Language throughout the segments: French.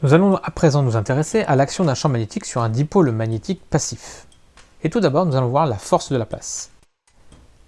Nous allons à présent nous intéresser à l'action d'un champ magnétique sur un dipôle magnétique passif. Et tout d'abord, nous allons voir la force de la place.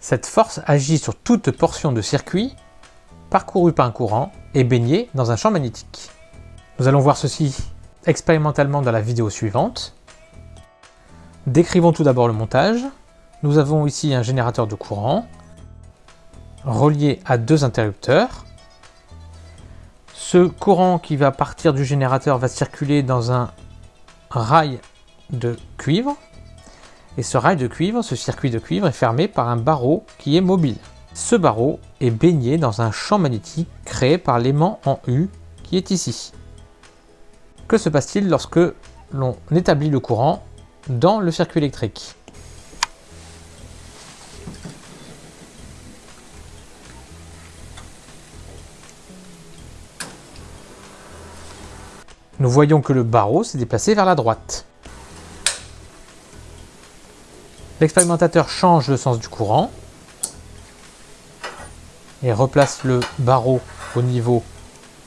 Cette force agit sur toute portion de circuit parcouru par un courant et baigné dans un champ magnétique. Nous allons voir ceci expérimentalement dans la vidéo suivante. Décrivons tout d'abord le montage. Nous avons ici un générateur de courant relié à deux interrupteurs. Ce courant qui va partir du générateur va circuler dans un rail de cuivre. Et ce rail de cuivre, ce circuit de cuivre est fermé par un barreau qui est mobile. Ce barreau est baigné dans un champ magnétique créé par l'aimant en U qui est ici. Que se passe-t-il lorsque l'on établit le courant dans le circuit électrique? Nous voyons que le barreau s'est déplacé vers la droite. L'expérimentateur change le sens du courant et replace le barreau au niveau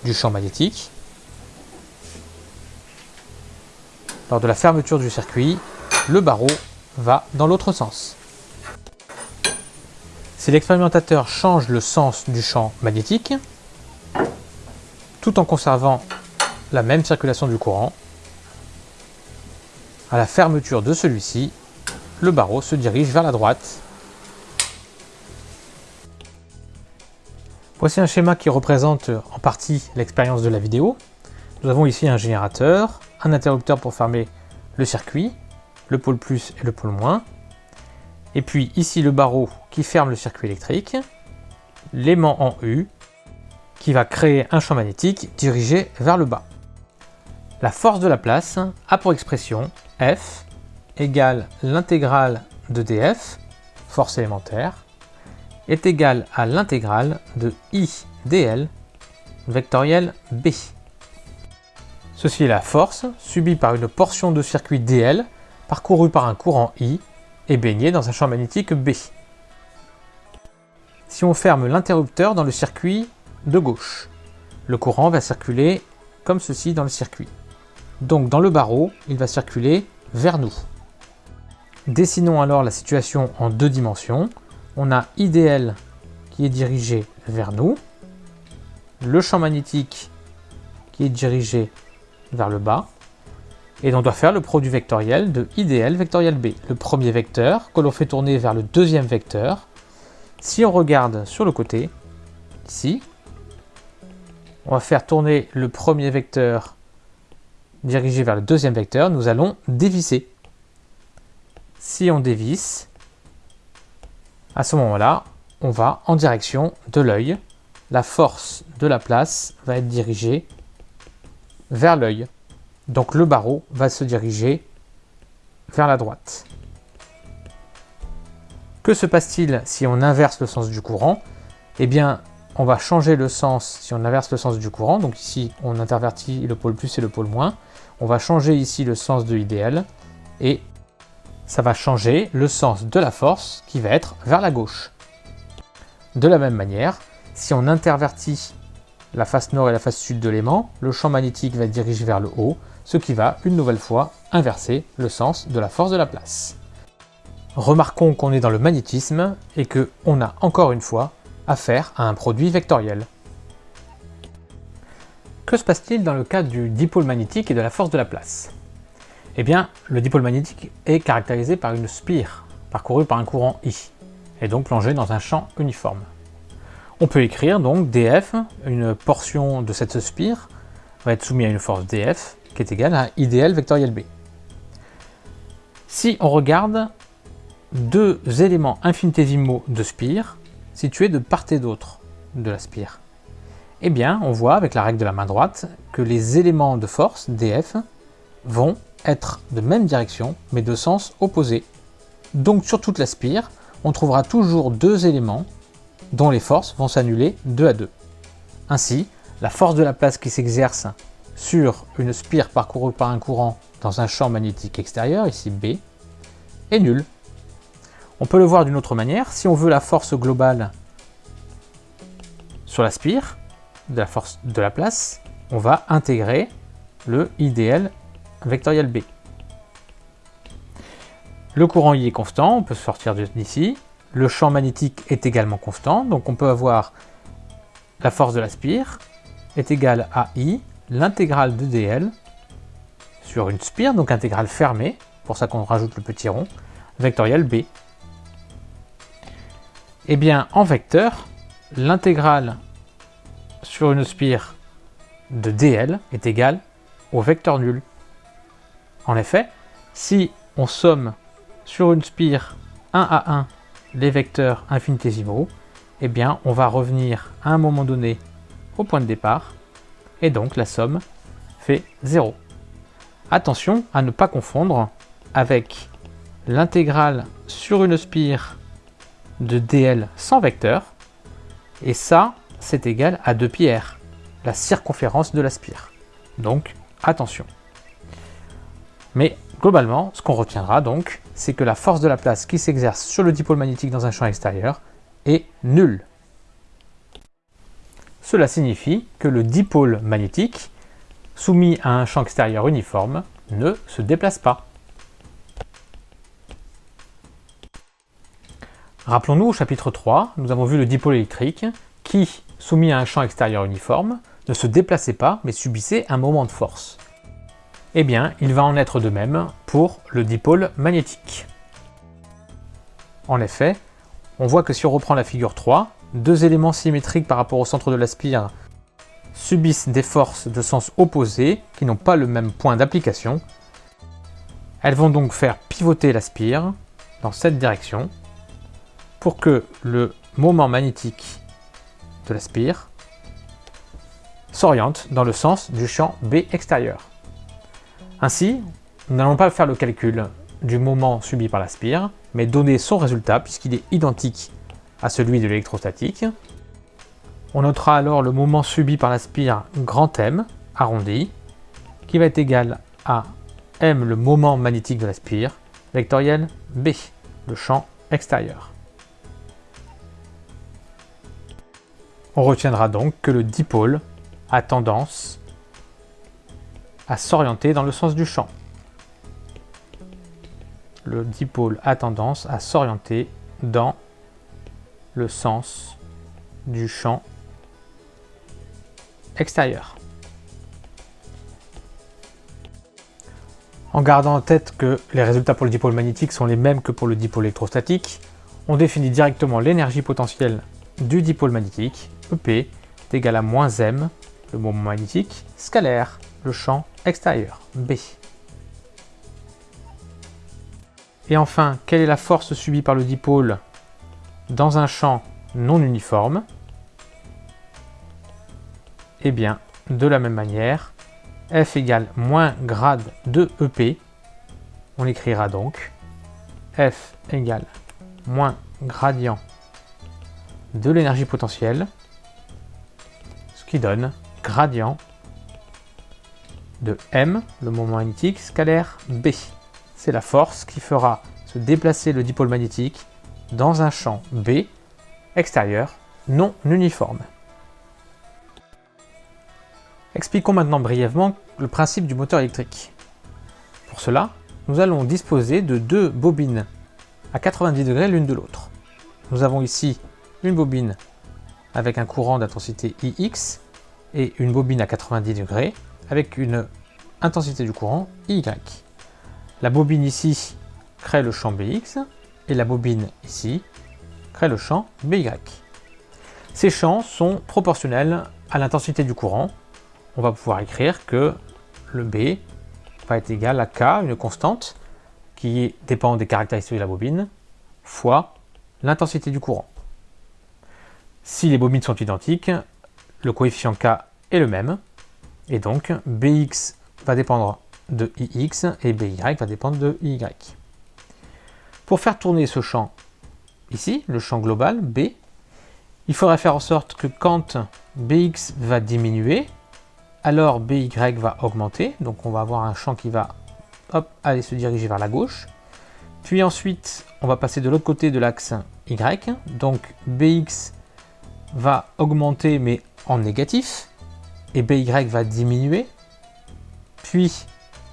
du champ magnétique. Lors de la fermeture du circuit, le barreau va dans l'autre sens. Si l'expérimentateur change le sens du champ magnétique, tout en conservant la même circulation du courant, à la fermeture de celui-ci, le barreau se dirige vers la droite. Voici un schéma qui représente en partie l'expérience de la vidéo. Nous avons ici un générateur, un interrupteur pour fermer le circuit, le pôle plus et le pôle moins, et puis ici le barreau qui ferme le circuit électrique, l'aimant en U qui va créer un champ magnétique dirigé vers le bas. La force de la place a pour expression F égale l'intégrale de df, force élémentaire, est égale à l'intégrale de I dl, vectoriel B. Ceci est la force subie par une portion de circuit dl parcourue par un courant I et baignée dans un champ magnétique B. Si on ferme l'interrupteur dans le circuit de gauche, le courant va circuler comme ceci dans le circuit. Donc dans le barreau, il va circuler vers nous. Dessinons alors la situation en deux dimensions. On a IDL qui est dirigé vers nous, le champ magnétique qui est dirigé vers le bas, et on doit faire le produit vectoriel de IDL vectoriel B, le premier vecteur que l'on fait tourner vers le deuxième vecteur. Si on regarde sur le côté, ici, on va faire tourner le premier vecteur dirigé vers le deuxième vecteur, nous allons dévisser. Si on dévisse, à ce moment-là, on va en direction de l'œil. La force de la place va être dirigée vers l'œil. Donc le barreau va se diriger vers la droite. Que se passe-t-il si on inverse le sens du courant? Eh bien, on va changer le sens si on inverse le sens du courant. Donc ici, on intervertit le pôle plus et le pôle moins. On va changer ici le sens de idéal et ça va changer le sens de la force qui va être vers la gauche. De la même manière, si on intervertit la face nord et la face sud de l'aimant, le champ magnétique va diriger vers le haut, ce qui va une nouvelle fois inverser le sens de la force de la place. Remarquons qu'on est dans le magnétisme et qu'on a encore une fois affaire à un produit vectoriel. Que se passe-t-il dans le cas du dipôle magnétique et de la force de la place? Eh bien, le dipôle magnétique est caractérisé par une spire parcourue par un courant I, et donc plongée dans un champ uniforme. On peut écrire donc dF, une portion de cette spire va être soumise à une force dF qui est égale à IDL vectoriel B. Si on regarde deux éléments infinitésimaux de spire situés de part et d'autre de la spire, eh bien, on voit avec la règle de la main droite que les éléments de force, dF, vont être de même direction, mais de sens opposé. Donc sur toute la spire, on trouvera toujours deux éléments dont les forces vont s'annuler deux à deux. Ainsi, la force de la place qui s'exerce sur une spire parcourue par un courant dans un champ magnétique extérieur, ici B, est nulle. On peut le voir d'une autre manière, si on veut la force globale sur la spire, de la force de la place, on va intégrer le IDL vectoriel B. Le courant I est constant, on peut sortir d'ici. Le champ magnétique est également constant, donc on peut avoir la force de la spire est égale à I, l'intégrale de dl sur une spire, donc intégrale fermée, pour ça qu'on rajoute le petit rond, vectoriel B. Eh bien, en vecteur, l'intégrale sur une spire de dl est égale au vecteur nul. En effet, si on somme sur une spire 1 à 1 les vecteurs infinitésimaux, eh bien, on va revenir à un moment donné au point de départ, et donc la somme fait 0. Attention à ne pas confondre avec l'intégrale sur une spire de dl sans vecteur, et ça, c'est égal à 2 pi r, la circonférence de la spire. Donc, attention. Mais globalement, ce qu'on retiendra donc, c'est que la force de la place qui s'exerce sur le dipôle magnétique dans un champ extérieur est nulle. Cela signifie que le dipôle magnétique, soumis à un champ extérieur uniforme, ne se déplace pas. Rappelons-nous au chapitre 3, nous avons vu le dipôle électrique qui, soumis à un champ extérieur uniforme, ne se déplaçait pas mais subissait un moment de force. Eh bien, il va en être de même pour le dipôle magnétique. En effet, on voit que si on reprend la figure 3, deux éléments symétriques par rapport au centre de la spire subissent des forces de sens opposé qui n'ont pas le même point d'application. Elles vont donc faire pivoter la spire dans cette direction pour que le moment magnétique de la spire s'oriente dans le sens du champ B extérieur. Ainsi, nous n'allons pas faire le calcul du moment subi par la spire, mais donner son résultat puisqu'il est identique à celui de l'électrostatique. On notera alors le moment subi par la spire grand M, arrondi, qui va être égal à M le moment magnétique de la spire, vectoriel B, le champ extérieur. On retiendra donc que le dipôle a tendance à s'orienter dans le sens du champ. Le dipôle a tendance à s'orienter dans le sens du champ extérieur. En gardant en tête que les résultats pour le dipôle magnétique sont les mêmes que pour le dipôle électrostatique, on définit directement l'énergie potentielle du dipôle magnétique, EP, est égal à moins m, le moment magnétique, scalaire, le champ extérieur, B. Et enfin, quelle est la force subie par le dipôle dans un champ non uniforme? Eh bien, de la même manière, F égale moins grade de EP, on écrira donc F égale moins gradient de l'énergie potentielle, qui donne gradient de M, le moment magnétique, scalaire B. C'est la force qui fera se déplacer le dipôle magnétique dans un champ B extérieur non uniforme. Expliquons maintenant brièvement le principe du moteur électrique. Pour cela, nous allons disposer de deux bobines à 90 degrés l'une de l'autre. Nous avons ici une bobine avec un courant d'intensité IX et une bobine à 90 degrés avec une intensité du courant IY. La bobine ici crée le champ BX et la bobine ici crée le champ BY. Ces champs sont proportionnels à l'intensité du courant. On va pouvoir écrire que le B va être égal à K, une constante, qui dépend des caractéristiques de la bobine, fois l'intensité du courant. Si les bobines sont identiques, le coefficient K est le même, et donc Bx va dépendre de Ix et By va dépendre de Y. Pour faire tourner ce champ ici, le champ global B, il faudrait faire en sorte que quand Bx va diminuer, alors By va augmenter, donc on va avoir un champ qui va aller se diriger vers la gauche. Puis ensuite, on va passer de l'autre côté de l'axe Y, donc Bx va augmenter mais en négatif, et BY va diminuer. Puis,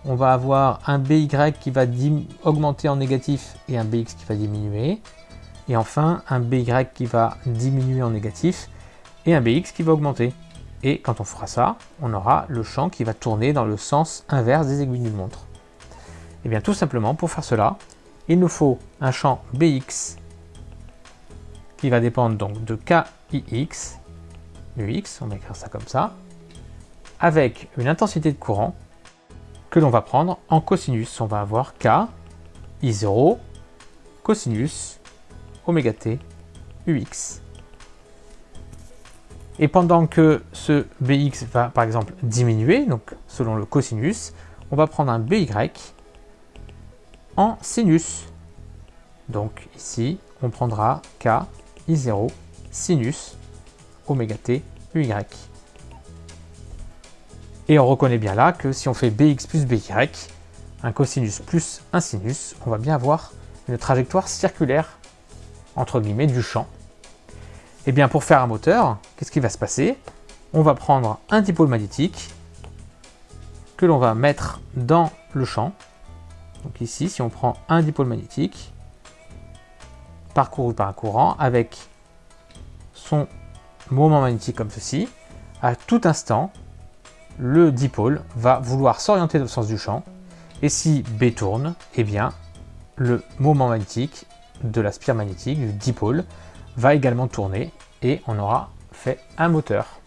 on va avoir un BY qui va augmenter en négatif et un BX qui va diminuer. Et enfin, un BY qui va diminuer en négatif et un BX qui va augmenter. Et quand on fera ça, on aura le champ qui va tourner dans le sens inverse des aiguilles d'une montre. Et eh bien tout simplement, pour faire cela, il nous faut un champ BX qui va dépendre donc de KIX, UX, on va écrire ça comme ça, avec une intensité de courant que l'on va prendre en cosinus. On va avoir K, I0, cosinus, oméga t, UX. Et pendant que ce BX va par exemple diminuer, donc selon le cosinus, on va prendre un BY en sinus. Donc ici, on prendra K, I0, sinus, oméga t, UY. Et on reconnaît bien là que si on fait BX plus BY, un cosinus plus un sinus, on va bien avoir une trajectoire circulaire, entre guillemets, du champ. Et eh bien pour faire un moteur, qu'est-ce qui va se passer? On va prendre un dipôle magnétique que l'on va mettre dans le champ. Donc ici, si on prend un dipôle magnétique, parcouru par un courant, avec moment magnétique comme ceci, à tout instant, le dipôle va vouloir s'orienter dans le sens du champ, et si B tourne, eh bien, le moment magnétique de la spire magnétique, du dipôle, va également tourner, et on aura fait un moteur.